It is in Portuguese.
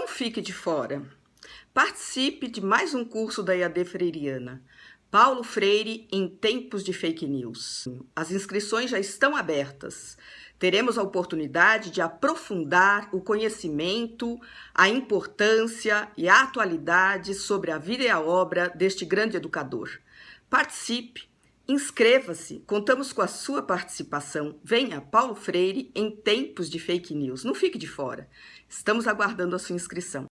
Não fique de fora. Participe de mais um curso da EAD Freiriana. Paulo Freire em tempos de fake news. As inscrições já estão abertas. Teremos a oportunidade de aprofundar o conhecimento, a importância e a atualidade sobre a vida e a obra deste grande educador. Participe, inscreva-se, contamos com a sua participação. Venha, Paulo Freire, em tempos de fake news. Não fique de fora. Estamos aguardando a sua inscrição.